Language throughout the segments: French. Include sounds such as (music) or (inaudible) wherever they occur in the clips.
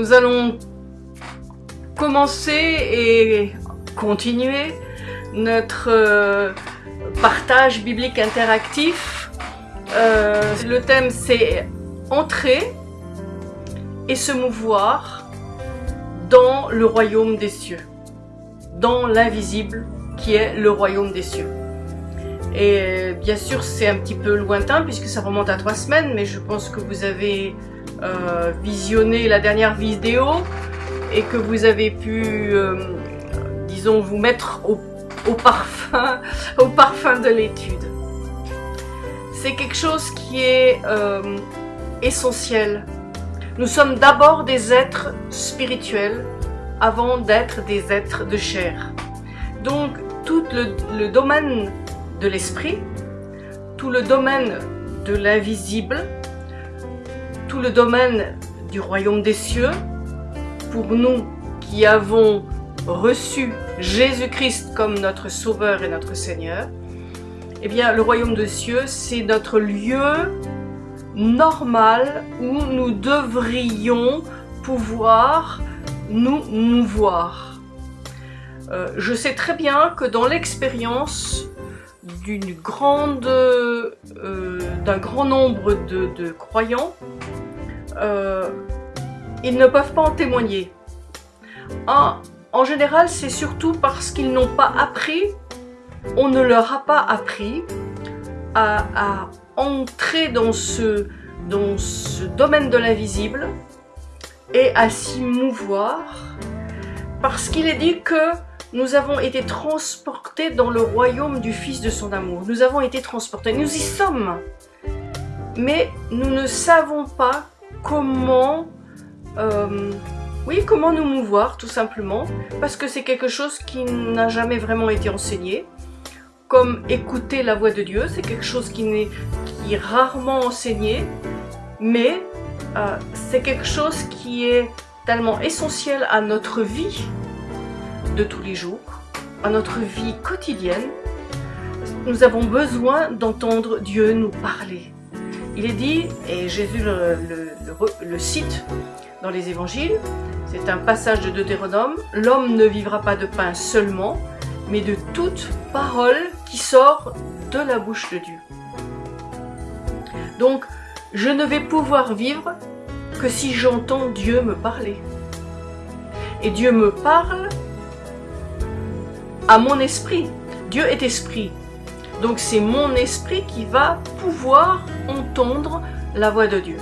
Nous allons commencer et continuer notre euh, partage biblique interactif. Euh, le thème c'est entrer et se mouvoir dans le royaume des cieux, dans l'invisible qui est le royaume des cieux. Et bien sûr, c'est un petit peu lointain puisque ça remonte à trois semaines, mais je pense que vous avez euh, visionné la dernière vidéo et que vous avez pu, euh, disons, vous mettre au, parfum, (laughs) au parfum de l'étude. C'est quelque chose qui est euh, essentiel. Nous sommes d'abord des êtres spirituels avant d'être des êtres de chair. Donc, tout le domaine de l'esprit, tout le domaine de l'invisible, tout le domaine du royaume des cieux, pour nous qui avons reçu Jésus-Christ comme notre Sauveur et notre Seigneur, eh bien, le royaume des cieux, c'est notre lieu normal où nous devrions pouvoir nous mouvoir. Euh, je sais très bien que dans l'expérience d'une grande, euh, d'un grand nombre de, croyants, euh, ils ne peuvent pas en témoigner. en général, c'est surtout parce qu'ils n'ont pas appris, on ne leur a pas appris à, entrer dans ce domaine de l'invisible et à s'y mouvoir, parce qu'il est dit que nous avons été transportés dans le royaume du Fils de son amour. Nous avons été transportés, nous y sommes. Mais nous ne savons pas comment, euh, oui, comment nous mouvoir, tout simplement, parce que c'est quelque chose qui n'a jamais vraiment été enseigné. Comme écouter la voix de Dieu, c'est quelque chose qui, est, rarement enseigné, mais euh, c'est quelque chose qui est tellement essentiel à notre vie, de tous les jours, à notre vie quotidienne, nous avons besoin d'entendre Dieu nous parler. Il est dit, et Jésus le, cite dans les évangiles, c'est un passage de Deutéronome, l'homme ne vivra pas de pain seulement, mais de toute parole qui sort de la bouche de Dieu. Donc, je ne vais pouvoir vivre que si j'entends Dieu me parler. Et Dieu me parle à mon esprit. Dieu est esprit. Donc c'est mon esprit qui va pouvoir entendre la voix de Dieu.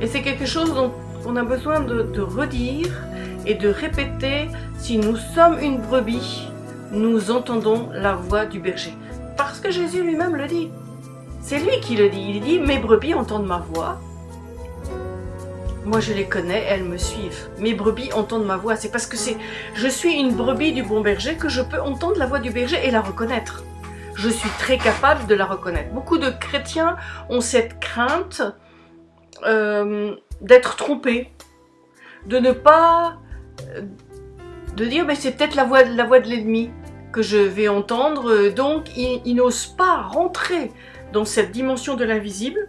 Et c'est quelque chose dont on a besoin de, redire et de répéter. Si nous sommes une brebis, nous entendons la voix du berger. Parce que Jésus lui-même le dit. C'est lui qui le dit. Il dit, mes brebis entendent ma voix moi, je les connais, elles me suivent. Mes brebis entendent ma voix. C'est parce que je suis une brebis du bon berger que je peux entendre la voix du berger et la reconnaître. Je suis très capable de la reconnaître. Beaucoup de chrétiens ont cette crainte euh, d'être trompés, de ne pas, de dire, mais c'est peut-être la voix, la voix de l'ennemi que je vais entendre. Donc, ils n'osent pas rentrer dans cette dimension de l'invisible.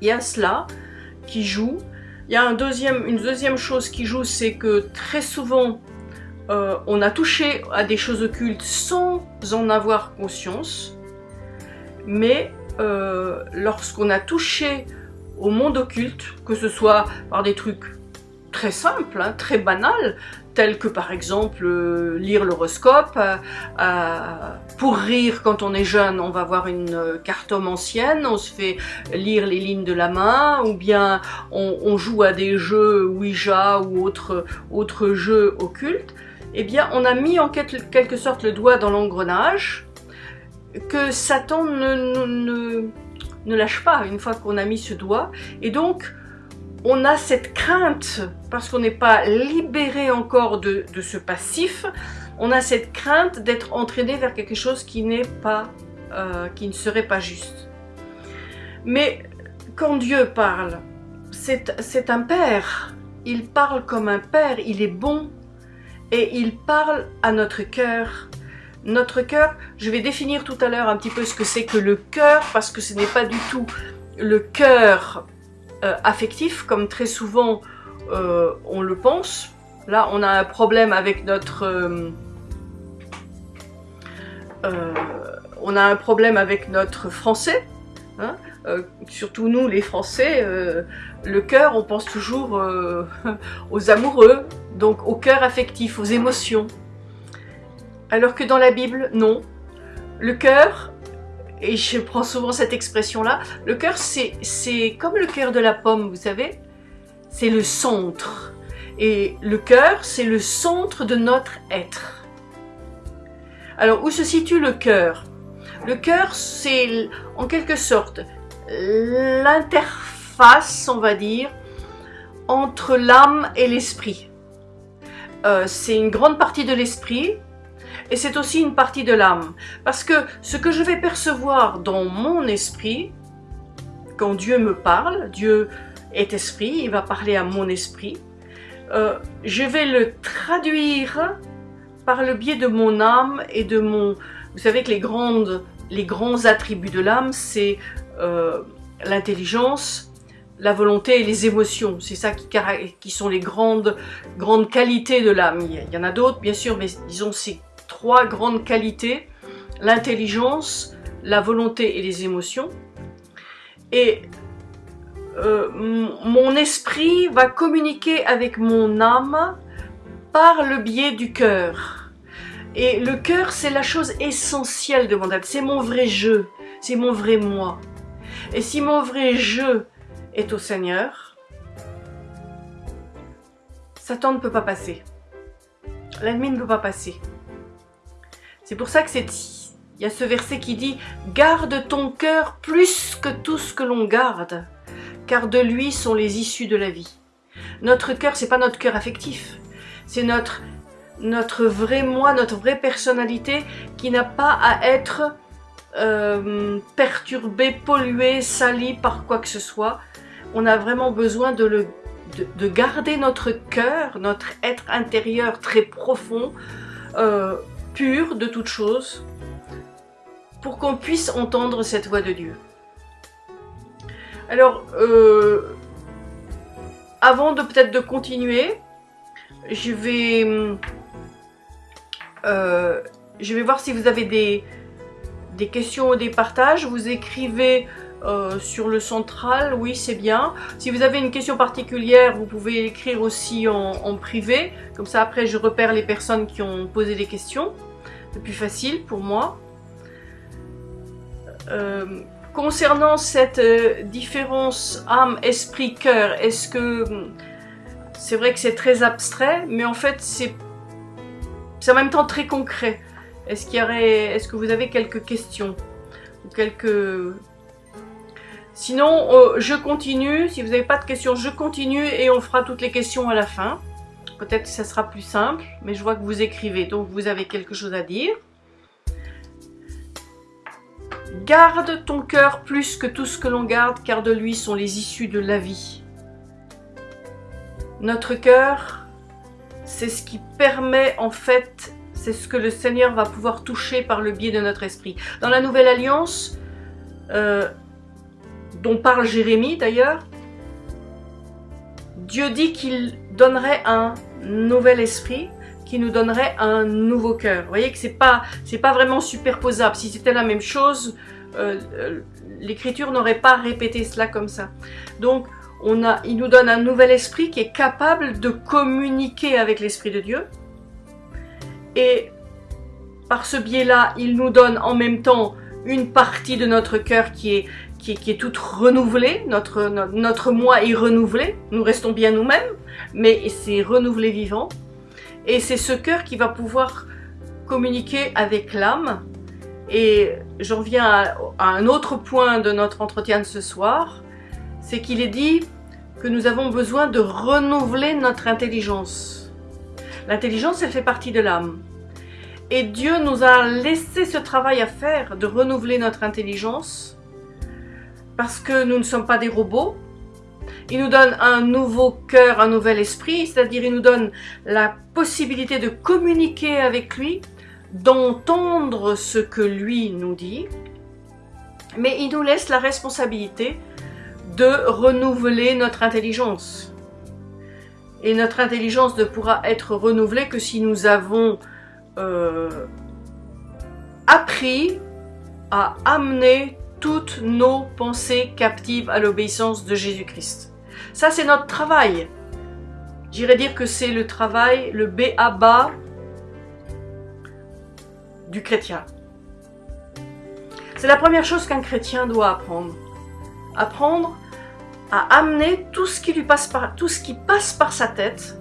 Il y a cela qui joue il y a une deuxième chose qui joue, c'est que très souvent, euh, on a touché à des choses occultes sans en avoir conscience. Mais euh, lorsqu'on a touché au monde occulte, que ce soit par des trucs très simples, hein, très banals, tels que par exemple euh, lire l'horoscope. Pour rire, quand on est jeune, on va voir une carte homme ancienne, on se fait lire les lignes de la main, ou bien on, joue à des jeux Ouija ou autres autre jeux occultes. Eh bien, on a mis en quelque sorte le doigt dans l'engrenage que Satan ne, lâche pas une fois qu'on a mis ce doigt. Et donc, on a cette crainte, parce qu'on n'est pas libéré encore de, ce passif, on a cette crainte d'être entraîné vers quelque chose qui n'est pas, euh, qui ne serait pas juste. Mais quand Dieu parle, c'est un père. Il parle comme un père, il est bon et il parle à notre cœur. Notre cœur, je vais définir tout à l'heure un petit peu ce que c'est que le cœur parce que ce n'est pas du tout le cœur euh, affectif, comme très souvent euh, on le pense. Là, on a un problème avec notre... Euh, on a un problème avec notre français. Hein. surtout nous, les Français, le cœur, on pense toujours (laughs) aux amoureux, donc au cœur affectif, aux émotions. Alors que dans la Bible, non. Le cœur, et je prends souvent cette expression-là, le cœur, c'est comme le cœur de la pomme, vous savez c'est le centre. Et le cœur, c'est le centre de notre être. Alors, où se situe le cœur? Le cœur, c'est en quelque sorte l'interface, on va dire, entre l'âme et l'esprit. Euh, c'est une grande partie de l'esprit et c'est aussi une partie de l'âme. Parce que ce que je vais percevoir dans mon esprit, quand Dieu me parle, Dieu est esprit, il va parler à mon esprit. Euh, je vais le traduire par le biais de mon âme et de mon... Vous savez que les, grandes, les grands attributs de l'âme, c'est euh, l'intelligence, la volonté et les émotions. C'est ça qui, qui, sont les grandes, grandes qualités de l'âme. Il y en a d'autres, bien sûr, mais disons ces trois grandes qualités, l'intelligence, la volonté et les émotions. Et euh, mon esprit va communiquer avec mon âme par le biais du cœur. Et le cœur, c'est la chose essentielle de mon âme. C'est mon vrai jeu. C'est mon vrai moi. Et si mon vrai jeu est au Seigneur, Satan ne peut pas passer. L'ennemi ne peut pas passer. C'est pour ça que c'est il y a ce verset qui dit « Garde ton cœur plus que tout ce que l'on garde, car de lui sont les issues de la vie. Notre cœur, c'est pas notre cœur affectif, c'est notre, notre vrai moi, notre vraie personnalité qui n'a pas à être euh, perturbée, polluée, salie par quoi que ce soit. On a vraiment besoin de, garder notre cœur, notre être intérieur très profond, euh, pur de toute chose, pour qu'on puisse entendre cette voix de Dieu. Alors, euh, avant de peut-être de continuer, je vais, euh, je vais voir si vous avez des, des questions ou des partages. Vous écrivez euh, sur le central, oui c'est bien. Si vous avez une question particulière, vous pouvez l'écrire aussi en, privé. Comme ça après je repère les personnes qui ont posé des questions. C'est plus facile pour moi. Concernant cette euh, différence âme, esprit, cœur, est-ce que c'est vrai que c'est très abstrait, mais en fait c'est en même temps très concret. Est-ce qu'il y aurait, est-ce que vous avez quelques questions ou quelques Sinon, euh, je continue. Si vous n'avez pas de questions, je continue et on fera toutes les questions à la fin. Peut-être que ça sera plus simple, mais je vois que vous écrivez, donc vous avez quelque chose à dire. Garde ton cœur plus que tout ce que l'on garde, car de lui sont les issues de la vie. Notre cœur, c'est ce qui permet en fait, c'est ce que le Seigneur va pouvoir toucher par le biais de notre esprit. Dans la Nouvelle Alliance, euh, dont parle Jérémie d'ailleurs, Dieu dit qu'il donnerait un nouvel esprit, qui nous donnerait un nouveau cœur. Vous voyez que c'est pas pas vraiment superposable. Si c'était la même chose, euh, euh, l'écriture n'aurait pas répété cela comme ça. Donc, on a, il nous donne un nouvel esprit qui est capable de communiquer avec l'esprit de Dieu. Et par ce biais-là, il nous donne en même temps une partie de notre cœur qui est, qui est, toute renouvelée. Notre, moi est renouvelé. Nous restons bien nous-mêmes, mais c'est renouvelé vivant. Et c'est ce cœur qui va pouvoir communiquer avec l'âme et j'en viens à, un autre point de notre entretien de ce soir, c'est qu'il est dit que nous avons besoin de renouveler notre intelligence. L'intelligence, elle fait partie de l'âme. Et Dieu nous a laissé ce travail à faire de renouveler notre intelligence parce que nous ne sommes pas des robots. Il nous donne un nouveau cœur, un nouvel esprit, c'est-à-dire il nous donne la possibilité de communiquer avec lui d'entendre ce que lui nous dit, mais il nous laisse la responsabilité de renouveler notre intelligence. Et notre intelligence ne pourra être renouvelée que si nous avons euh, appris à amener toutes nos pensées captives à l'obéissance de Jésus-Christ. Ça, c'est notre travail. J'irais dire que c'est le travail, le B à bas du chrétien. C'est la première chose qu'un chrétien doit apprendre. Apprendre à amener tout ce qui lui passe par, tout ce qui passe par sa tête,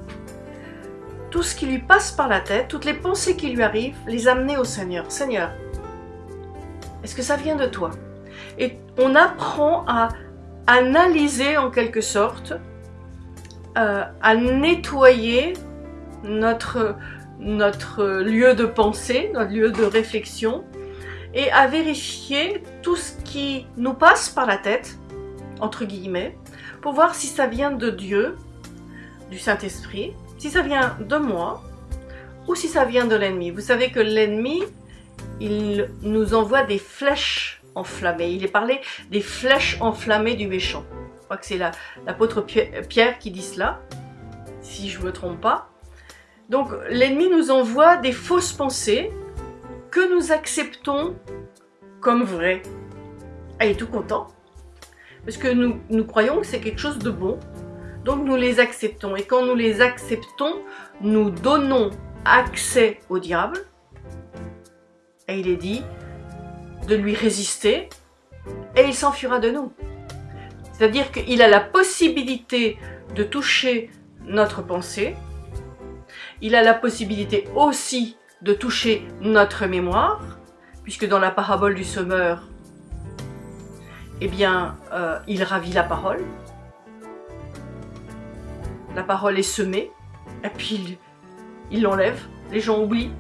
tout ce qui lui passe par la tête, toutes les pensées qui lui arrivent, les amener au Seigneur. Seigneur, est-ce que ça vient de toi? Et on apprend à analyser en quelque sorte, euh, à nettoyer notre, notre lieu de pensée, notre lieu de réflexion, et à vérifier tout ce qui nous passe par la tête, entre guillemets, pour voir si ça vient de Dieu, du Saint-Esprit, si ça vient de moi, ou si ça vient de l'ennemi. Vous savez que l'ennemi, il nous envoie des flèches enflammées. Il est parlé des flèches enflammées du méchant. Je crois que c'est l'apôtre Pierre qui dit cela, si je ne me trompe pas. Donc l'ennemi nous envoie des fausses pensées que nous acceptons comme vraies. Elle est tout content. Parce que nous, nous croyons que c'est quelque chose de bon. Donc nous les acceptons. Et quand nous les acceptons, nous donnons accès au diable et il est dit de lui résister et il s'enfuira de nous. C'est-à-dire qu'il a la possibilité de toucher notre pensée, il a la possibilité aussi de toucher notre mémoire, puisque dans la parabole du semeur, eh bien, euh, il ravit la parole. La parole est semée, et puis il l'enlève, les gens oublient.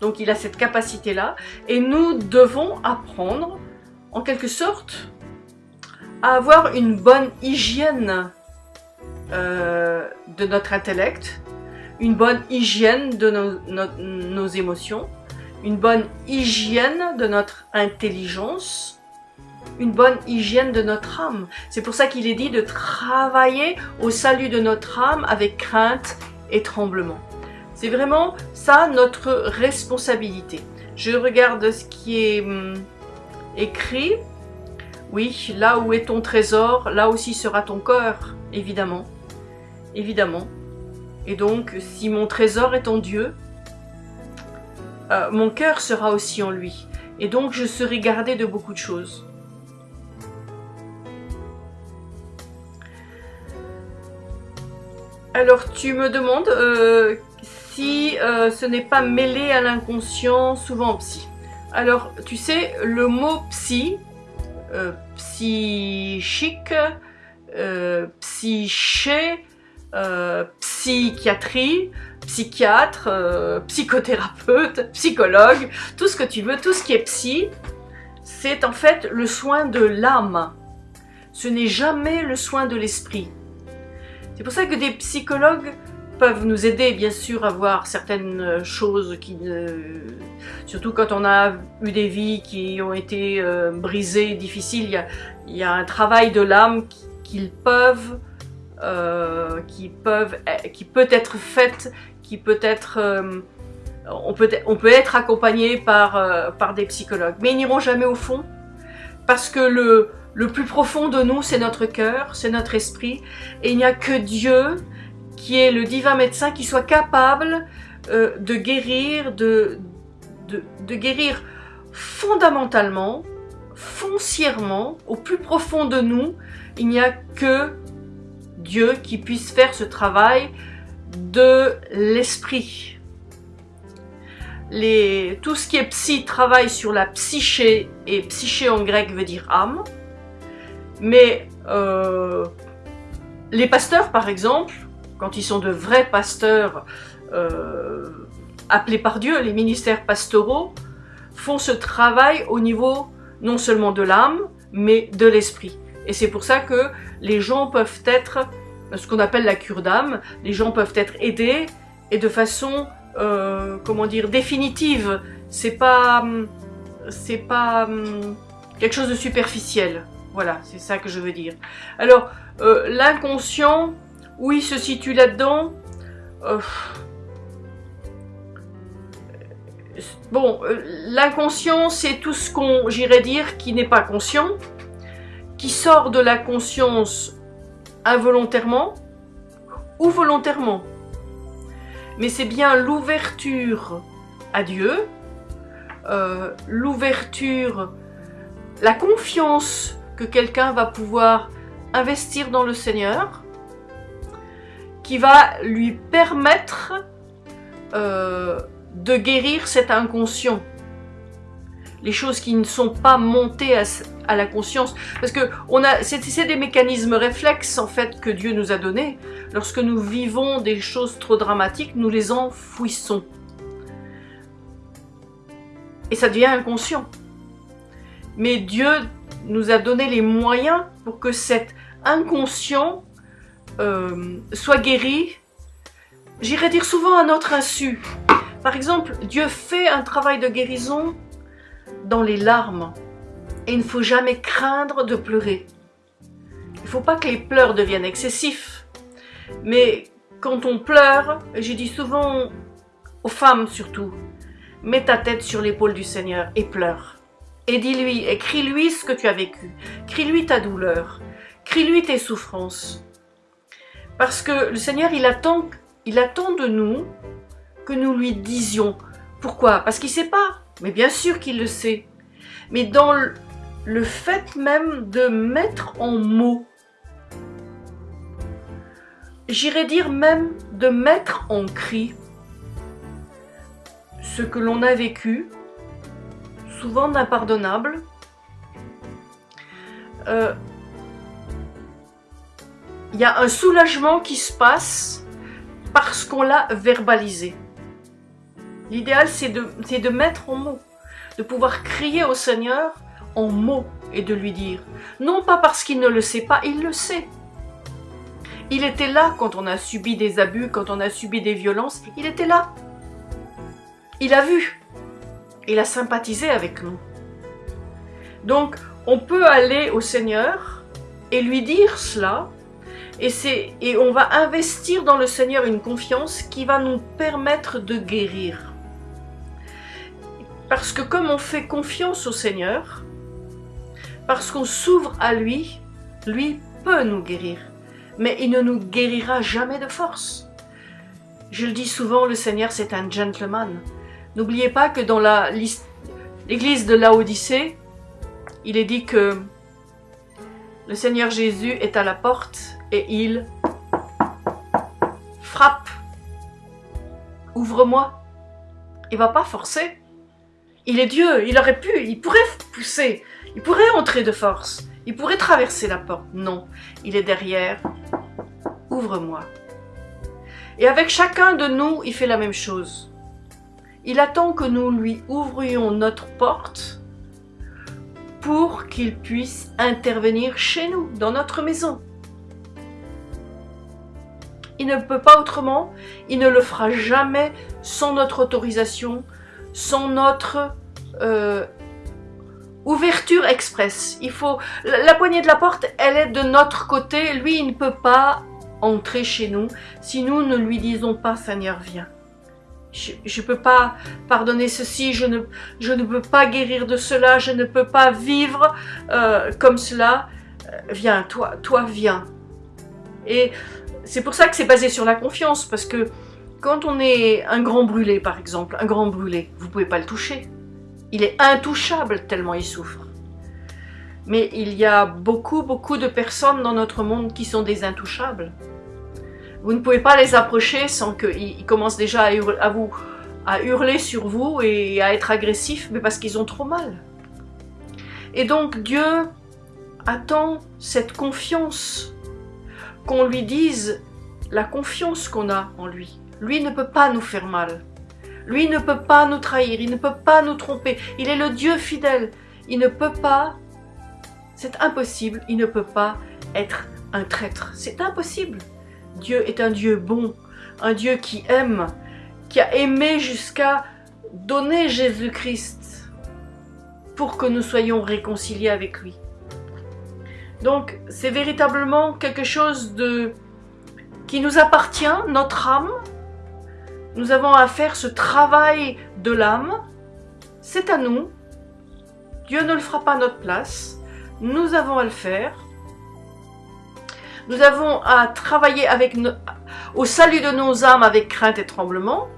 Donc il a cette capacité-là. Et nous devons apprendre, en quelque sorte, à avoir une bonne hygiène euh, de notre intellect, une bonne hygiène de nos, émotions, une bonne hygiène de notre intelligence, une bonne hygiène de notre âme. C'est pour ça qu'il est dit de travailler au salut de notre âme avec crainte et tremblement. C'est vraiment ça notre responsabilité. Je regarde ce qui est hum, écrit. Oui, là où est ton trésor, là aussi sera ton cœur, évidemment. Évidemment. Et donc, si mon trésor est en Dieu, euh, mon cœur sera aussi en lui. Et donc, je serai gardé de beaucoup de choses. Alors, tu me demandes euh, si euh, ce n'est pas mêlé à l'inconscient, souvent psy. Alors, tu sais, le mot psy, euh, psychique, euh, psyché, psychiatrie, psychiatre, psychothérapeute, psychologue, tout ce que tu veux, tout ce qui est psy, c'est en fait le soin de l'âme. Ce n'est jamais le soin de l'esprit. C'est pour ça que des psychologues peuvent nous aider bien sûr à voir certaines choses qui surtout quand on a eu des vies qui ont été euh, brisées, difficiles, il y a, un travail de l'âme qu'ils peuvent euh, qui peuvent qui peut être fait, qui peut être euh, on peut être accompagné par par des psychologues, mais ils n'iront jamais au fond parce que le le plus profond de nous, c'est notre cœur, c'est notre esprit, et il n'y a que Dieu qui est le divin médecin, qui soit capable euh, de guérir, de, de, guérir fondamentalement, foncièrement, au plus profond de nous. Il n'y a que Dieu qui puisse faire ce travail de l'esprit. Les, tout ce qui est psy travaille sur la psyché, et psyché en grec veut dire âme. Mais euh, les pasteurs, par exemple, quand ils sont de vrais pasteurs euh, appelés par Dieu, les ministères pastoraux, font ce travail au niveau non seulement de l'âme, mais de l'esprit. Et c'est pour ça que les gens peuvent être, ce qu'on appelle la cure d'âme, les gens peuvent être aidés et de façon, euh, comment dire, définitive. C'est pas, c'est pas hum, quelque chose de superficiel. Voilà, c'est ça que je veux dire. Alors, euh, l'inconscient, où il se situe là-dedans euh, Bon, euh, l'inconscient, c'est tout ce qu'on, j'irais dire, qui n'est pas conscient, qui sort de la conscience involontairement ou volontairement. Mais c'est bien l'ouverture à Dieu, euh, l'ouverture, la confiance que quelqu'un va pouvoir investir dans le Seigneur, qui va lui permettre euh, de guérir cet inconscient. Les choses qui ne sont pas montées à, la conscience. Parce que c'est des mécanismes réflexes en fait que Dieu nous a donnés. Lorsque nous vivons des choses trop dramatiques, nous les enfouissons. Et ça devient inconscient. Mais Dieu nous a donné les moyens pour que cet inconscient euh, soit guéri, j'irais dire souvent à notre insu. Par exemple, Dieu fait un travail de guérison dans les larmes. Et il ne faut jamais craindre de pleurer. Il ne faut pas que les pleurs deviennent excessifs. Mais quand on pleure, je dis souvent aux femmes surtout, mets ta tête sur l'épaule du Seigneur et pleure. Et dis-lui, et crie-lui ce que tu as vécu. Crie-lui ta douleur. Crie-lui tes souffrances. Parce que le Seigneur, il attend, de nous que nous lui disions. Pourquoi? Parce qu'il ne sait pas. Mais bien sûr qu'il le sait. Mais dans le fait même de mettre en mots, j'irais dire même de mettre en cri ce que l'on a vécu, souvent d'impardonnable, euh, il y a un soulagement qui se passe parce qu'on l'a verbalisé. L'idéal, c'est de, mettre en mots, de pouvoir crier au Seigneur en mots et de lui dire. Non pas parce qu'il ne le sait pas, il le sait. Il était là quand on a subi des abus, quand on a subi des violences, il était là. Il a vu. Il a sympathisé avec nous. Donc, on peut aller au Seigneur et lui dire cela et, et on va investir dans le Seigneur une confiance qui va nous permettre de guérir. Parce que comme on fait confiance au Seigneur, parce qu'on s'ouvre à lui, lui peut nous guérir. Mais il ne nous guérira jamais de force. Je le dis souvent, le Seigneur c'est un gentleman. N'oubliez pas que dans l'église de Laodicée, il est dit que le Seigneur Jésus est à la porte et il frappe. Ouvre-moi. Il va pas forcer. Il est Dieu, il aurait pu, il pourrait pousser, il pourrait entrer de force, il pourrait traverser la porte. Non, il est derrière. Ouvre-moi. Et avec chacun de nous, il fait la même chose. Il attend que nous lui ouvrions notre porte pour qu'il puisse intervenir chez nous, dans notre maison. Il ne peut pas autrement, il ne le fera jamais sans notre autorisation, sans notre euh, ouverture express. Il faut la, poignée de la porte, elle est de notre côté. Lui, il ne peut pas entrer chez nous si nous ne lui disons pas Seigneur, viens. Je ne peux pas pardonner ceci, je ne, je ne peux pas guérir de cela, je ne peux pas vivre euh, comme cela. Euh, viens, toi, toi, viens. Et c'est pour ça que c'est basé sur la confiance, parce que quand on est un grand brûlé, par exemple, un grand brûlé, vous pouvez pas le toucher. Il est intouchable tellement il souffre. Mais il y a beaucoup, beaucoup de personnes dans notre monde qui sont des intouchables. Vous ne pouvez pas les approcher sans qu'ils commencent déjà à, hurler, vous, à hurler sur vous et à être agressifs, mais parce qu'ils ont trop mal. Et donc Dieu attend cette confiance, qu'on lui dise la confiance qu'on a en lui. Lui ne peut pas nous faire mal. Lui ne peut pas nous trahir, il ne peut pas nous tromper. Il est le Dieu fidèle. Il ne peut pas, c'est impossible, il ne peut pas être un traître. C'est impossible. Dieu est un Dieu bon, un Dieu qui aime, qui a aimé jusqu'à donner Jésus-Christ pour que nous soyons réconciliés avec lui. Donc c'est véritablement quelque chose de qui nous appartient, notre âme. Nous avons à faire ce travail de l'âme. C'est à nous. Dieu ne le fera pas à notre place. Nous avons à le faire. Nous avons à travailler avec au salut de nos âmes avec crainte et tremblement.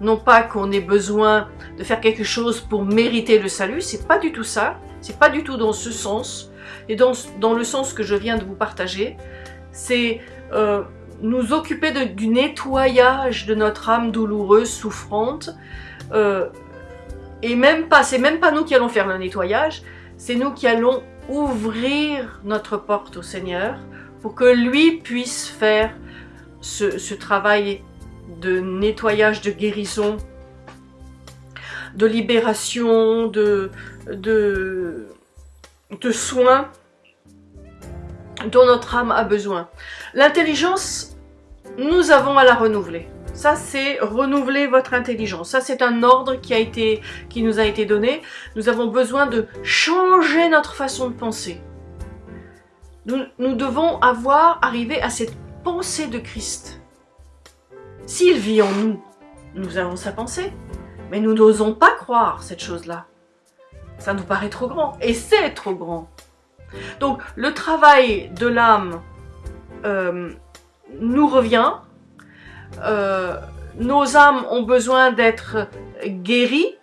Non pas qu'on ait besoin de faire quelque chose pour mériter le salut, c'est pas du tout ça. C'est pas du tout dans ce sens. Et dans, dans le sens que je viens de vous partager, c'est euh, nous occuper du nettoyage de notre âme douloureuse, souffrante. Euh, et même pas, c'est même pas nous qui allons faire le nettoyage, c'est nous qui allons ouvrir notre porte au Seigneur pour que lui puisse faire ce, travail de nettoyage, de guérison, de libération, de, de, de soins dont notre âme a besoin. L'intelligence, nous avons à la renouveler. Ça, c'est renouveler votre intelligence. Ça, c'est un ordre qui, a été, qui nous a été donné. Nous avons besoin de changer notre façon de penser. Nous, devons avoir arrivé à cette pensée de Christ. S'il vit en nous, nous avons sa pensée. Mais nous n'osons pas croire cette chose-là. Ça nous paraît trop grand. Et c'est trop grand. Donc le travail de l'âme euh, nous revient. Euh, nos âmes ont besoin d'être guéries,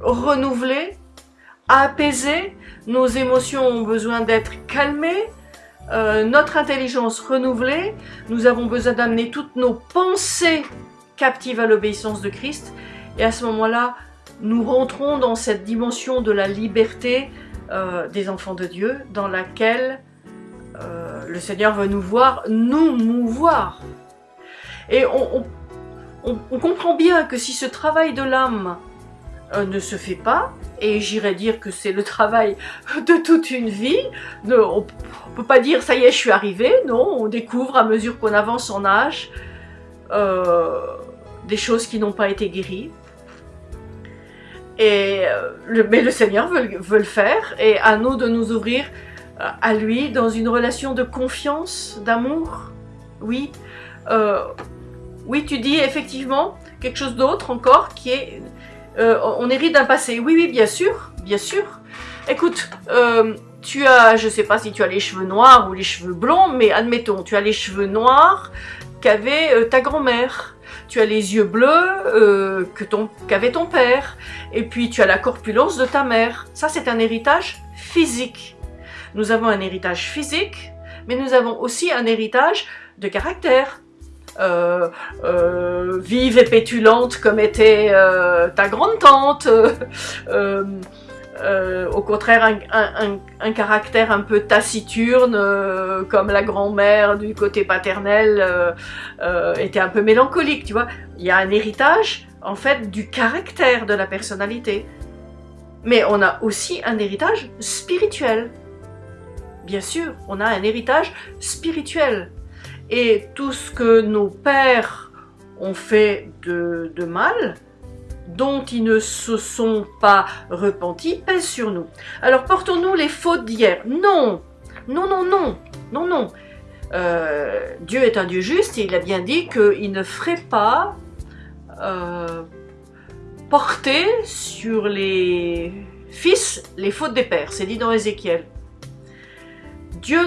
renouvelées, apaisées. Nos émotions ont besoin d'être calmées. Euh, notre intelligence renouvelée. Nous avons besoin d'amener toutes nos pensées captives à l'obéissance de Christ. Et à ce moment-là, nous rentrons dans cette dimension de la liberté, euh, des enfants de Dieu dans laquelle euh, le Seigneur veut nous voir, nous mouvoir. Et on, comprend bien que si ce travail de l'âme euh, ne se fait pas, et j'irais dire que c'est le travail de toute une vie, on ne peut pas dire ça y est je suis arrivé, non, on découvre à mesure qu'on avance en âge des choses qui n'ont pas été guéries, et euh, mais le Seigneur veut, le faire et à nous de nous ouvrir euh, à lui dans une relation de confiance, d'amour. Oui, euh, oui, tu dis effectivement quelque chose d'autre encore qui est, on hérite d'un passé. Oui, oui, bien sûr, bien sûr. Écoute, tu as, je sais pas si tu as les cheveux noirs ou les cheveux blonds, mais admettons, tu as les cheveux noirs qu'avait ta grand-mère tu as les yeux bleus euh, qu'avait ton père, et puis tu as la corpulence de ta mère. Ça, c'est un héritage physique. Nous avons un héritage physique, mais nous avons aussi un héritage de caractère. Euh, euh, vive et pétulante comme était ta grande-tante, euh, au contraire un, caractère un peu taciturne, euh, comme la grand-mère du côté paternel euh, était un peu mélancolique, tu vois. Il y a un héritage, en fait, du caractère de la personnalité. Mais on a aussi un héritage spirituel. Bien sûr, on a un héritage spirituel. Et tout ce que nos pères ont fait de, de mal, dont ils ne se sont pas repentis pèse sur nous. Alors portons-nous les fautes d'hier Non, non, non, non, non, non. Euh, Dieu est un Dieu juste et il a bien dit qu'il ne ferait pas euh, porter sur les fils les fautes des pères. C'est dit dans Ézéchiel. Dieu,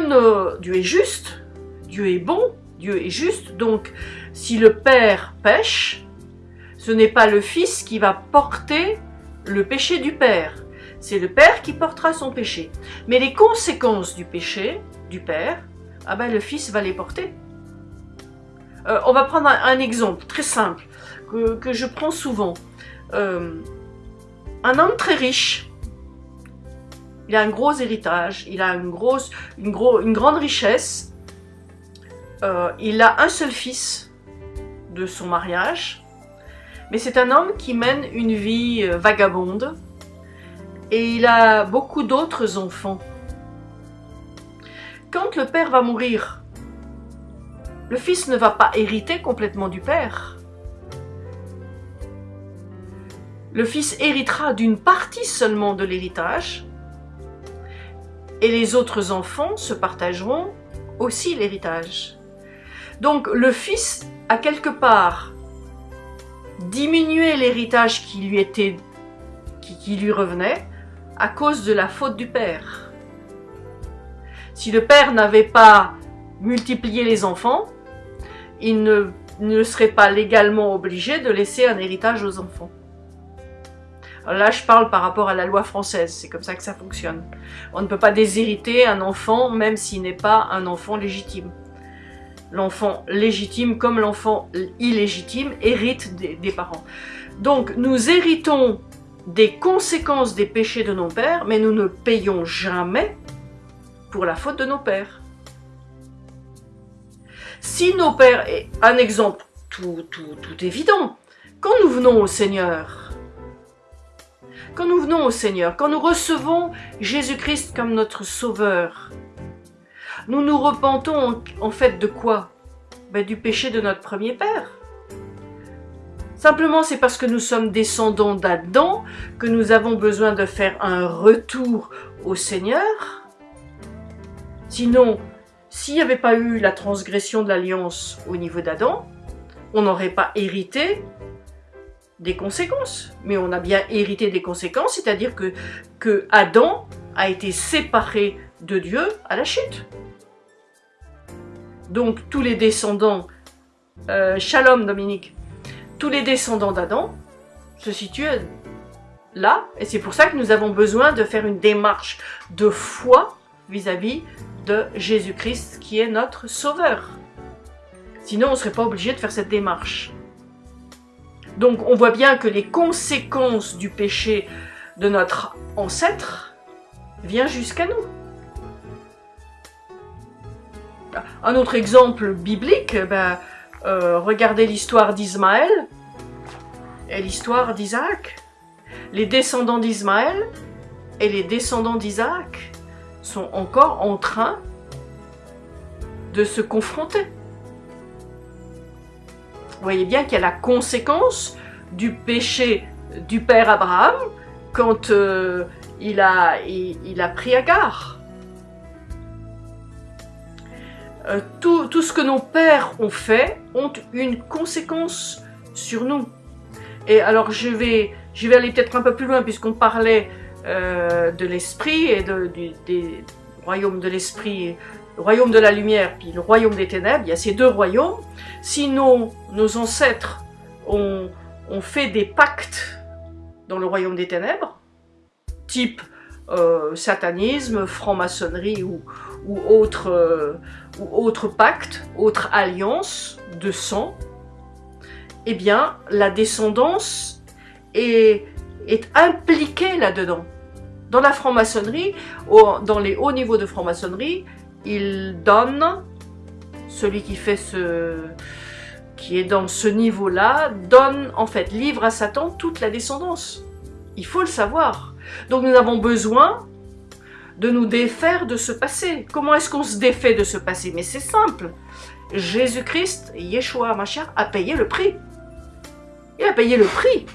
Dieu est juste, Dieu est bon, Dieu est juste. Donc si le père pêche, ce n'est pas le fils qui va porter le péché du père, c'est le père qui portera son péché. Mais les conséquences du péché du père, ah ben le fils va les porter. Euh, on va prendre un, exemple très simple que, je prends souvent. Euh, un homme très riche, il a un gros héritage, il a une, grosse, grande richesse, euh, il a un seul fils de son mariage, mais c'est un homme qui mène une vie euh, vagabonde et il a beaucoup d'autres enfants. Quand le père va mourir, le fils ne va pas hériter complètement du père. Le fils héritera d'une partie seulement de l'héritage et les autres enfants se partageront aussi l'héritage. Donc le fils a quelque part diminué l'héritage qui lui était qui, lui revenait à cause de la faute du père. Si le père n'avait pas multiplié les enfants, il ne, ne serait pas légalement obligé de laisser un héritage aux enfants. Là, je parle par rapport à la loi française, c'est comme ça que ça fonctionne. On ne peut pas déshériter un enfant, même s'il n'est pas un enfant légitime. L'enfant légitime, comme l'enfant illégitime, hérite des, parents. Donc, nous héritons des conséquences des péchés de nos pères, mais nous ne payons jamais pour la faute de nos pères. Si nos pères, un exemple tout, tout, tout évident, quand nous venons au Seigneur, quand nous venons au Seigneur, quand nous recevons Jésus-Christ comme notre Sauveur, nous nous repentons en, fait de quoi? Ben, Du péché de notre premier père. Simplement, c'est parce que nous sommes descendants d'Adam que nous avons besoin de faire un retour au Seigneur. Sinon, s'il n'y avait pas eu la transgression de l'alliance au niveau d'Adam, on n'aurait pas hérité des conséquences. Mais on a bien hérité des conséquences, c'est-à-dire que, que Adam a été séparé de Dieu à la chute. Donc tous les descendants, euh, Shalom Dominique, tous les descendants d'Adam se situent là, et c'est pour ça que nous avons besoin de faire une démarche de foi vis-à-vis de Jésus-Christ qui est notre sauveur. Sinon, on ne serait pas obligé de faire cette démarche. Donc on voit bien que les conséquences du péché de notre ancêtre viennent jusqu'à nous. Un autre exemple biblique, ben, euh, regardez l'histoire d'Ismaël et l'histoire d'Isaac. Les descendants d'Ismaël et les descendants d'Isaac sont encore en train de se confronter. Vous voyez bien qu'il y a la conséquence du péché du père Abraham quand euh, il, a, il, a pris Agar. Euh, tout, ce que nos pères ont fait ont une conséquence sur nous. Et alors je vais, je vais aller peut-être un peu plus loin puisqu'on parlait euh, de l'esprit et de, du, des royaumes de l'esprit le royaume de la lumière puis le royaume des ténèbres, il y a ces deux royaumes. Sinon, nos ancêtres ont, fait des pactes dans le royaume des ténèbres, type euh, satanisme, franc-maçonnerie ou, ou, autre, autre pacte, autre alliance de sang, eh bien, la descendance est, est impliquée là-dedans. Dans la franc-maçonnerie, dans les hauts niveaux de franc-maçonnerie, il donne, celui qui fait ce qui est dans ce niveau-là, donne en fait, livre à Satan toute la descendance. Il faut le savoir. Donc nous avons besoin de nous défaire de ce passé. Comment est-ce qu'on se défait de ce passé? Mais c'est simple. Jésus-Christ, Yeshua Mashiach, a payé le prix. Il a payé le prix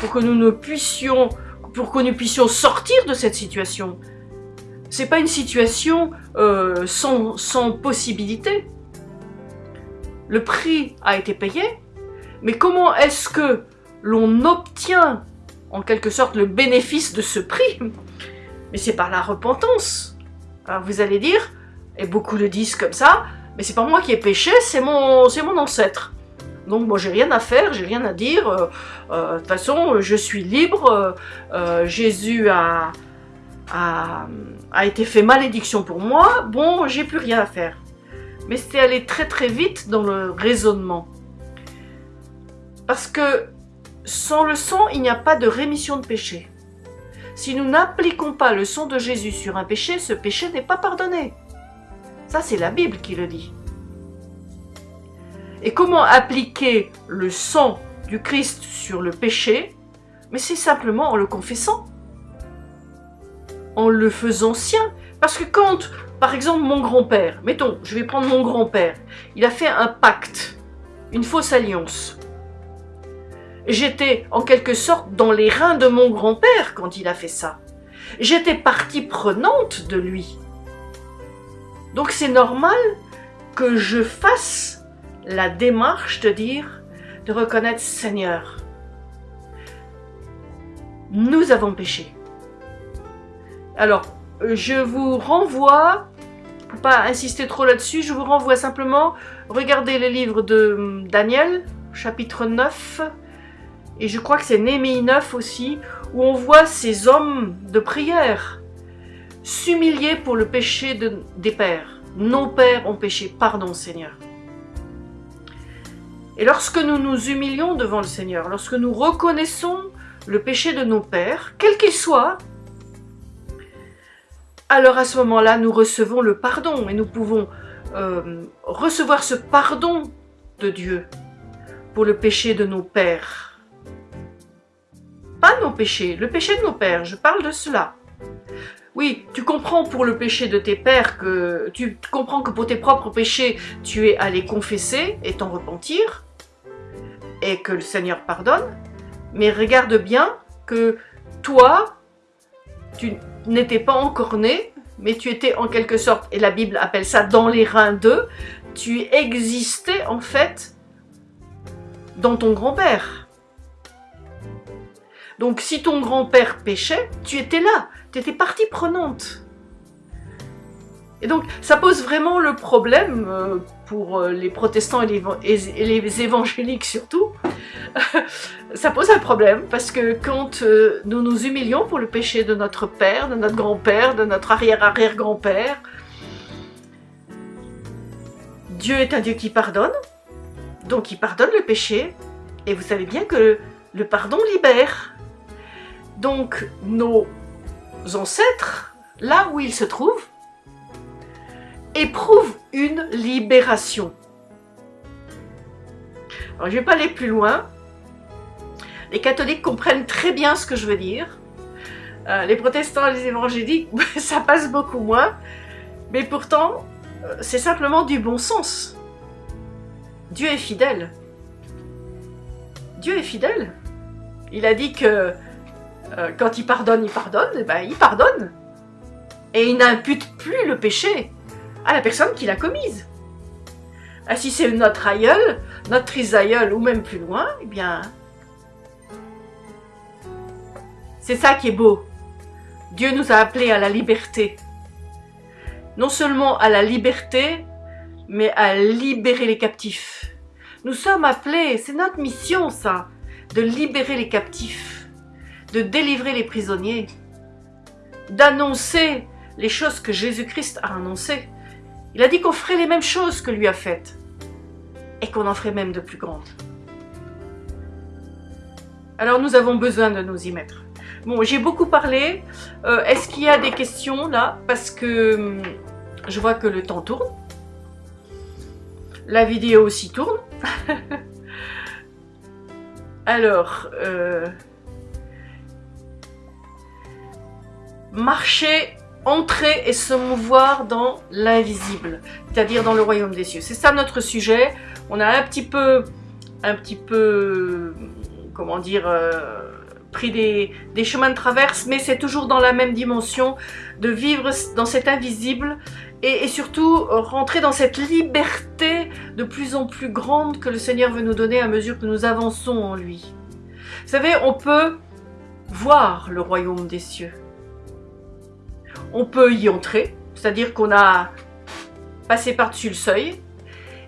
pour que nous ne puissions, pour que nous puissions sortir de cette situation. C'est pas une situation euh, sans, sans possibilité. Le prix a été payé, mais comment est-ce que l'on obtient en quelque sorte le bénéfice de ce prix? Mais c'est par la repentance. Alors vous allez dire, et beaucoup le disent comme ça, mais c'est pas moi qui ai péché, c'est mon, mon ancêtre. Donc moi j'ai rien à faire, j'ai rien à dire. Euh, euh, de toute façon, je suis libre. Jésus a, a, été fait malédiction pour moi, bon, j'ai plus rien à faire. Mais c'était aller très très vite dans le raisonnement. Parce que sans le sang, il n'y a pas de rémission de péché. Si nous n'appliquons pas le sang de Jésus sur un péché, ce péché n'est pas pardonné. Ça, c'est la Bible qui le dit. Et comment appliquer le sang du Christ sur le péché? Mais c'est simplement en le confessant en le faisant sien. Parce que quand, par exemple, mon grand-père, mettons, je vais prendre mon grand-père, il a fait un pacte, une fausse alliance. J'étais en quelque sorte dans les reins de mon grand-père quand il a fait ça. J'étais partie prenante de lui. Donc c'est normal que je fasse la démarche de dire, de reconnaître Seigneur, nous avons péché. Alors, je vous renvoie, pour pas insister trop là-dessus, je vous renvoie simplement, regarder les livres de Daniel, chapitre 9, et je crois que c'est Néhémie 9 aussi, où on voit ces hommes de prière s'humilier pour le péché de, des pères. Nos pères ont péché, pardon Seigneur. Et lorsque nous nous humilions devant le Seigneur, lorsque nous reconnaissons le péché de nos pères, quel qu'il soit, alors à ce moment-là, nous recevons le pardon et nous pouvons euh, recevoir ce pardon de Dieu pour le péché de nos pères. Pas nos péchés, le péché de nos pères, je parle de cela. Oui, tu comprends pour le péché de tes pères que tu comprends que pour tes propres péchés, tu es allé confesser et t'en repentir et que le Seigneur pardonne. Mais regarde bien que toi, tu n'étais pas encore né, mais tu étais en quelque sorte, et la Bible appelle ça dans les reins d'eux, tu existais en fait dans ton grand-père. Donc si ton grand-père péchait, tu étais là, tu étais partie prenante. Et donc ça pose vraiment le problème euh, pour euh, les protestants et les évangéliques surtout, (laughs) ça pose un problème parce que quand euh, nous nous humilions pour le péché de notre père, de notre grand-père, de notre arrière-arrière-grand-père, Dieu est un Dieu qui pardonne, donc il pardonne le péché, et vous savez bien que le pardon libère. Donc nos ancêtres, là où ils se trouvent, éprouvent une libération. Alors, je ne vais pas aller plus loin. Les catholiques comprennent très bien ce que je veux dire. Euh, les protestants les évangéliques, (laughs) ça passe beaucoup moins. Mais pourtant, euh, c'est simplement du bon sens. Dieu est fidèle. Dieu est fidèle. Il a dit que euh, quand il pardonne, il pardonne, et ben il pardonne. Et il n'impute plus le péché à la personne qui l'a commise. Ah, si c'est notre aïeul, notre trisaïeul ou même plus loin, eh bien, c'est ça qui est beau. Dieu nous a appelés à la liberté. Non seulement à la liberté, mais à libérer les captifs. Nous sommes appelés, c'est notre mission ça, de libérer les captifs, de délivrer les prisonniers, d'annoncer les choses que Jésus-Christ a annoncées. Il a dit qu'on ferait les mêmes choses que lui a faites et qu'on en ferait même de plus grandes. Alors nous avons besoin de nous y mettre. Bon, j'ai beaucoup parlé. Euh, est-ce qu'il y a des questions là? Parce que hum, je vois que le temps tourne. La vidéo aussi tourne. (laughs) Alors, euh, marcher entrer et se mouvoir dans l'invisible, c'est-à-dire dans le royaume des cieux. C'est ça notre sujet. On a un petit peu, un petit peu, comment dire, euh, pris des, des, chemins de traverse, mais c'est toujours dans la même dimension de vivre dans cet invisible et, et, surtout rentrer dans cette liberté de plus en plus grande que le Seigneur veut nous donner à mesure que nous avançons en lui. Vous savez, on peut voir le royaume des cieux on peut y entrer, c'est-à-dire qu'on a passé par-dessus le seuil,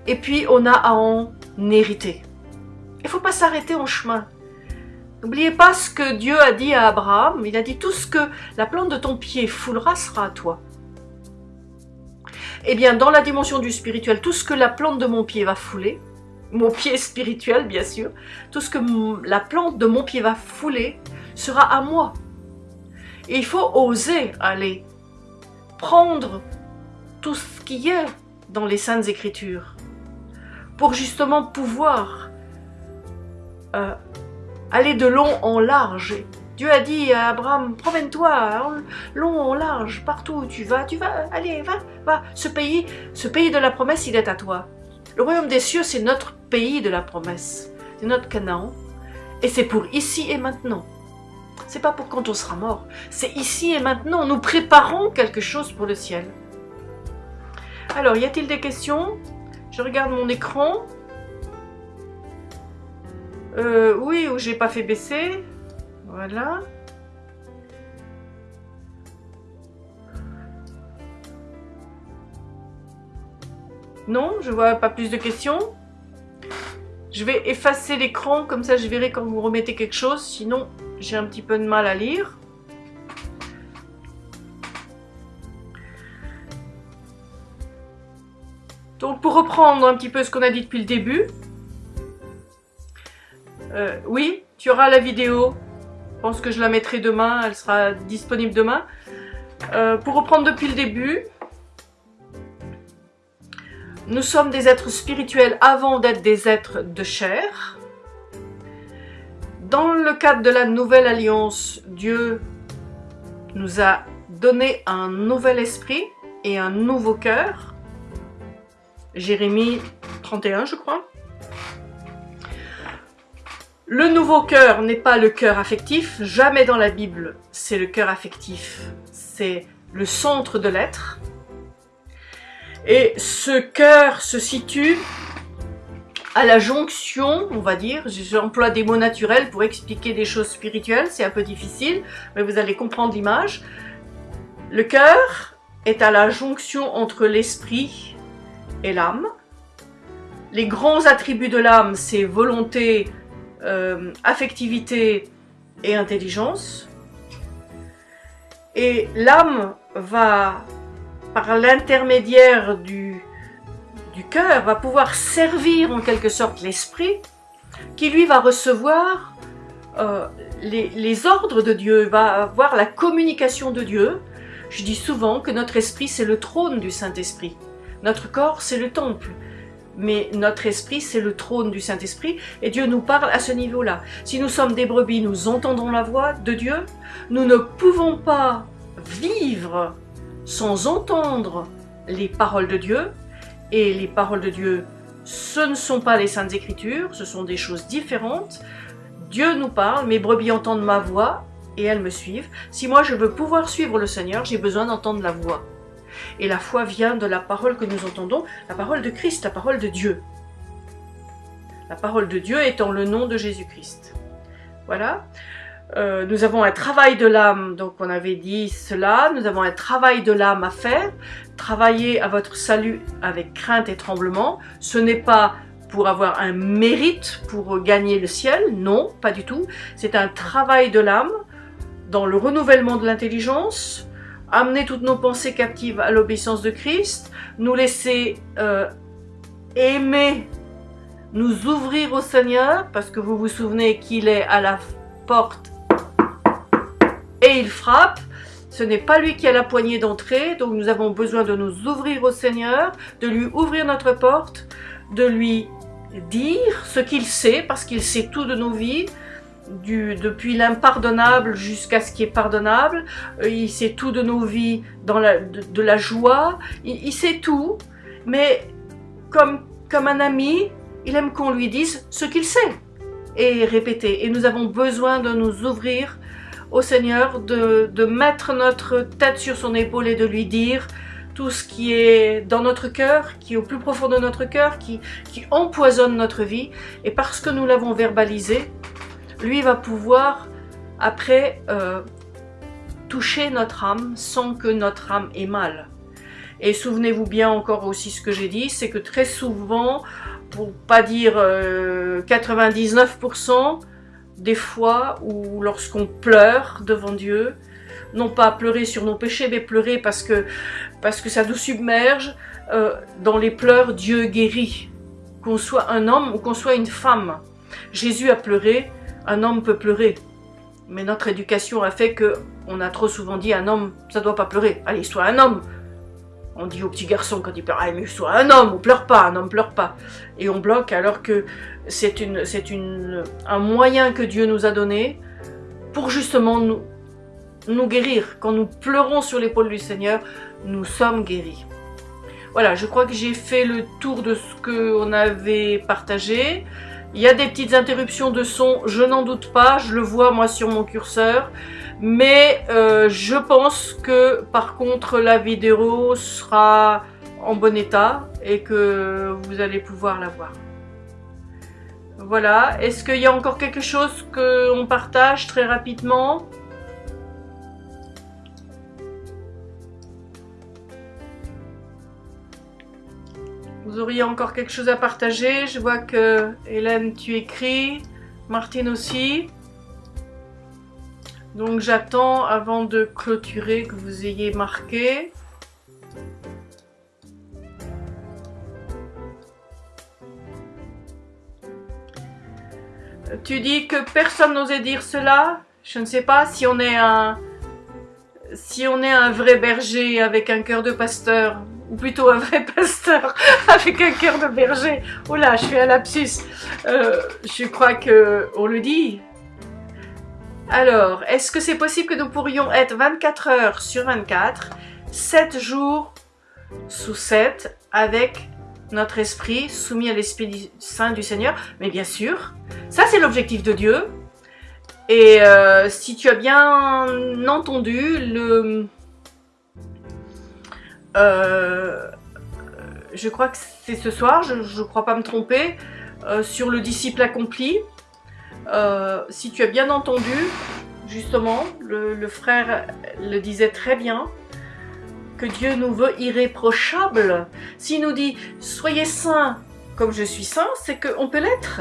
et puis on a à en hériter. Il ne faut pas s'arrêter en chemin. N'oubliez pas ce que Dieu a dit à Abraham, il a dit tout ce que la plante de ton pied foulera sera à toi. Eh bien, dans la dimension du spirituel, tout ce que la plante de mon pied va fouler, mon pied spirituel bien sûr, tout ce que la plante de mon pied va fouler sera à moi. Il faut oser aller prendre tout ce qui est dans les Saintes Écritures pour justement pouvoir euh, aller de long en large. Dieu a dit à Abraham, promène-toi long en large, partout où tu vas, tu vas, allez, va, va. Ce pays, ce pays de la promesse, il est à toi. Le royaume des cieux, c'est notre pays de la promesse. C'est notre Canaan. Et c'est pour ici et maintenant. C'est pas pour quand on sera mort. C'est ici et maintenant. Nous préparons quelque chose pour le ciel. Alors, y a-t-il des questions? Je regarde mon écran. Euh, oui, ou j'ai pas fait baisser. Voilà. Non, je vois pas plus de questions. Je vais effacer l'écran, comme ça je verrai quand vous remettez quelque chose, sinon j'ai un petit peu de mal à lire. Donc pour reprendre un petit peu ce qu'on a dit depuis le début, euh, oui, tu auras la vidéo, je pense que je la mettrai demain, elle sera disponible demain. Euh, pour reprendre depuis le début, nous sommes des êtres spirituels avant d'être des êtres de chair. Dans le cadre de la nouvelle alliance, Dieu nous a donné un nouvel esprit et un nouveau cœur. Jérémie 31, je crois. Le nouveau cœur n'est pas le cœur affectif, jamais dans la Bible c'est le cœur affectif, c'est le centre de l'être. Et ce cœur se situe à la jonction, on va dire, j'emploie des mots naturels pour expliquer des choses spirituelles, c'est un peu difficile, mais vous allez comprendre l'image. Le cœur est à la jonction entre l'esprit et l'âme. Les grands attributs de l'âme, c'est volonté, euh, affectivité et intelligence. Et l'âme va par l'intermédiaire du, du cœur, va pouvoir servir en quelque sorte l'esprit, qui lui va recevoir euh, les, les, ordres de Dieu, va avoir la communication de Dieu. Je dis souvent que notre esprit, c'est le trône du Saint-Esprit. Notre corps, c'est le temple. Mais notre esprit, c'est le trône du Saint-Esprit, et Dieu nous parle à ce niveau-là. Si nous sommes des brebis, nous entendons la voix de Dieu. Nous ne pouvons pas vivre sans entendre les paroles de Dieu. Et les paroles de Dieu, ce ne sont pas les Saintes Écritures, ce sont des choses différentes. Dieu nous parle, mes brebis entendent ma voix et elles me suivent. Si moi je veux pouvoir suivre le Seigneur, j'ai besoin d'entendre la voix. Et la foi vient de la parole que nous entendons, la parole de Christ, la parole de Dieu. La parole de Dieu étant le nom de Jésus-Christ. Voilà. Euh, nous avons un travail de l'âme, donc on avait dit cela, nous avons un travail de l'âme à faire, travailler à votre salut avec crainte et tremblement, ce n'est pas pour avoir un mérite pour gagner le ciel, non, pas du tout, c'est un travail de l'âme dans le renouvellement de l'intelligence, amener toutes nos pensées captives à l'obéissance de Christ, nous laisser euh, aimer, nous ouvrir au Seigneur, parce que vous vous souvenez qu'il est à la porte et il frappe. Ce n'est pas lui qui a la poignée d'entrée, donc nous avons besoin de nous ouvrir au Seigneur, de lui ouvrir notre porte, de lui dire ce qu'il sait, parce qu'il sait tout de nos vies, depuis l'impardonnable jusqu'à ce qui est pardonnable. Euh, il sait tout de nos vies, dans de, la joie. Il, il, sait tout, mais comme, comme un ami, il aime qu'on lui dise ce qu'il sait et répéter. Et nous avons besoin de nous ouvrir au Seigneur de, de, mettre notre tête sur son épaule et de lui dire tout ce qui est dans notre cœur, qui est au plus profond de notre cœur, qui, qui empoisonne notre vie. Et parce que nous l'avons verbalisé, lui va pouvoir après euh, toucher notre âme sans que notre âme ait mal. Et souvenez-vous bien encore aussi ce que j'ai dit, c'est que très souvent, pour pas dire euh, 99%, des fois où lorsqu'on pleure devant Dieu, non pas pleurer sur nos péchés, mais pleurer parce que, parce que ça nous submerge, euh, dans les pleurs, Dieu guérit. Qu'on soit un homme ou qu'on soit une femme. Jésus a pleuré, un homme peut pleurer. Mais notre éducation a fait que on a trop souvent dit un homme, ça doit pas pleurer. Allez, sois un homme. On dit aux petits garçons quand ils pleurent, ah, mais sois un homme, on pleure pas, un homme pleure pas. Et on bloque alors que c'est une, une, un moyen que Dieu nous a donné pour justement nous, nous guérir. Quand nous pleurons sur l'épaule du Seigneur, nous sommes guéris. Voilà, je crois que j'ai fait le tour de ce qu'on avait partagé. Il y a des petites interruptions de son, je n'en doute pas, je le vois moi sur mon curseur. Mais euh, je pense que par contre la vidéo sera en bon état et que vous allez pouvoir la voir. Voilà. Est-ce qu'il y a encore quelque chose qu'on partage très rapidement? Vous auriez encore quelque chose à partager? Je vois que Hélène, tu écris. Martine aussi. Donc j'attends avant de clôturer que vous ayez marqué. Tu dis que personne n'osait dire cela Je ne sais pas si on est un... Si on est un vrai berger avec un cœur de pasteur, ou plutôt un vrai (laughs) pasteur avec un cœur de berger. Oh là, je suis un lapsus. Euh, je crois que on le dit. Alors, est-ce que c'est possible que nous pourrions être 24 heures sur 24, 7 jours sous 7, avec notre esprit soumis à l'Esprit Saint du Seigneur Mais bien sûr, ça c'est l'objectif de Dieu. Et euh, si tu as bien entendu, le, euh, je crois que c'est ce soir, je ne crois pas me tromper, euh, sur le disciple accompli. Si tu as bien entendu, justement, le, frère le disait très bien, que Dieu nous veut irréprochables. S'il nous dit « soyez saints comme je suis saint », c'est qu'on peut l'être.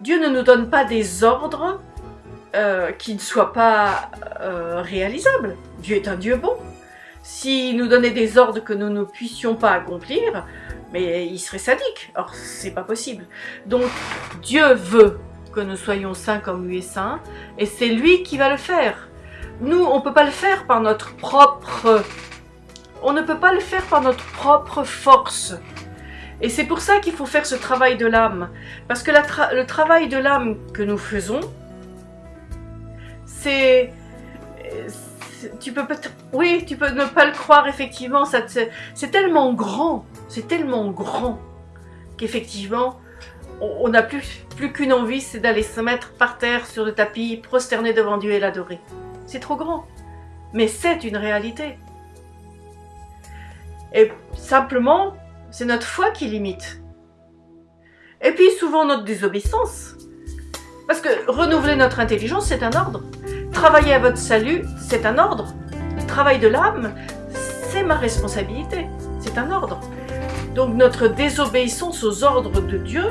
Dieu ne nous donne pas des ordres qui ne soient pas réalisables. Dieu est un Dieu bon. S'il nous donnait des ordres que nous ne puissions pas accomplir, mais il serait sadique. Or, c'est pas possible. Donc, Dieu veut que nous soyons saints comme lui est saint, et c'est lui qui va le faire. Nous, on peut pas le faire par notre propre... On ne peut pas le faire par notre propre force. Et c'est pour ça qu'il faut faire ce travail de l'âme. Parce que le travail de l'âme que nous faisons, c'est tu peux oui, tu peux ne pas le croire, effectivement, c'est tellement grand, c'est tellement grand qu'effectivement, on n'a plus, plus qu'une envie, c'est d'aller se mettre par terre sur le tapis, prosterner devant Dieu et l'adorer. C'est trop grand. Mais c'est une réalité. Et simplement, c'est notre foi qui limite. Et puis souvent notre désobéissance. Parce que renouveler notre intelligence, c'est un ordre. Travailler à votre salut, c'est un ordre. Le travail de l'âme, c'est ma responsabilité. C'est un ordre. Donc notre désobéissance aux ordres de Dieu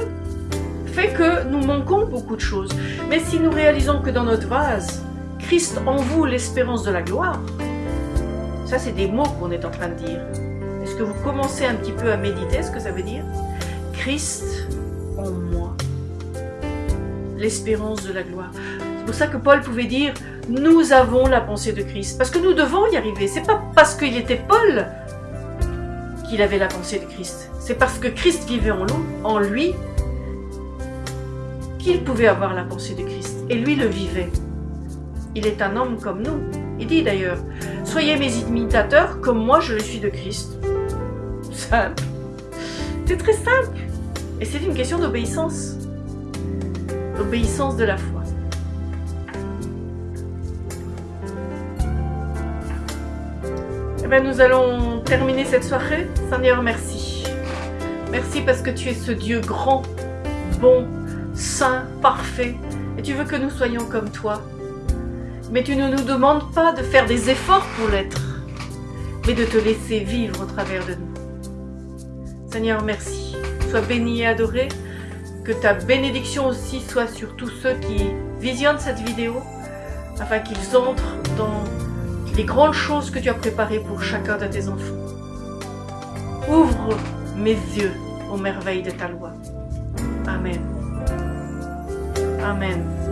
fait que nous manquons beaucoup de choses. Mais si nous réalisons que dans notre vase, Christ en vous l'espérance de la gloire, ça c'est des mots qu'on est en train de dire. Que vous commencez un petit peu à méditer ce que ça veut dire Christ en moi, l'espérance de la gloire. C'est pour ça que Paul pouvait dire « Nous avons la pensée de Christ ». Parce que nous devons y arriver. C'est pas parce qu'il était Paul qu'il avait la pensée de Christ. C'est parce que Christ vivait en, en lui qu'il pouvait avoir la pensée de Christ. Et lui le vivait. Il est un homme comme nous. Il dit d'ailleurs « Soyez mes imitateurs comme moi je le suis de Christ ». C'est très simple. Et c'est une question d'obéissance. L'obéissance de la foi. nous allons terminer cette soirée. Seigneur, merci. Merci parce que tu es ce Dieu grand, bon, saint, parfait. Et tu veux que nous soyons comme toi. Mais tu ne nous demandes pas de faire des efforts pour l'être, mais de te laisser vivre au travers de nous. Seigneur, merci. Sois béni et adoré. Que ta bénédiction aussi soit sur tous ceux qui visionnent cette vidéo, afin qu'ils entrent dans les grandes choses que tu as préparées pour chacun de tes enfants. Ouvre mes yeux aux merveilles de ta loi. Amen. Amen.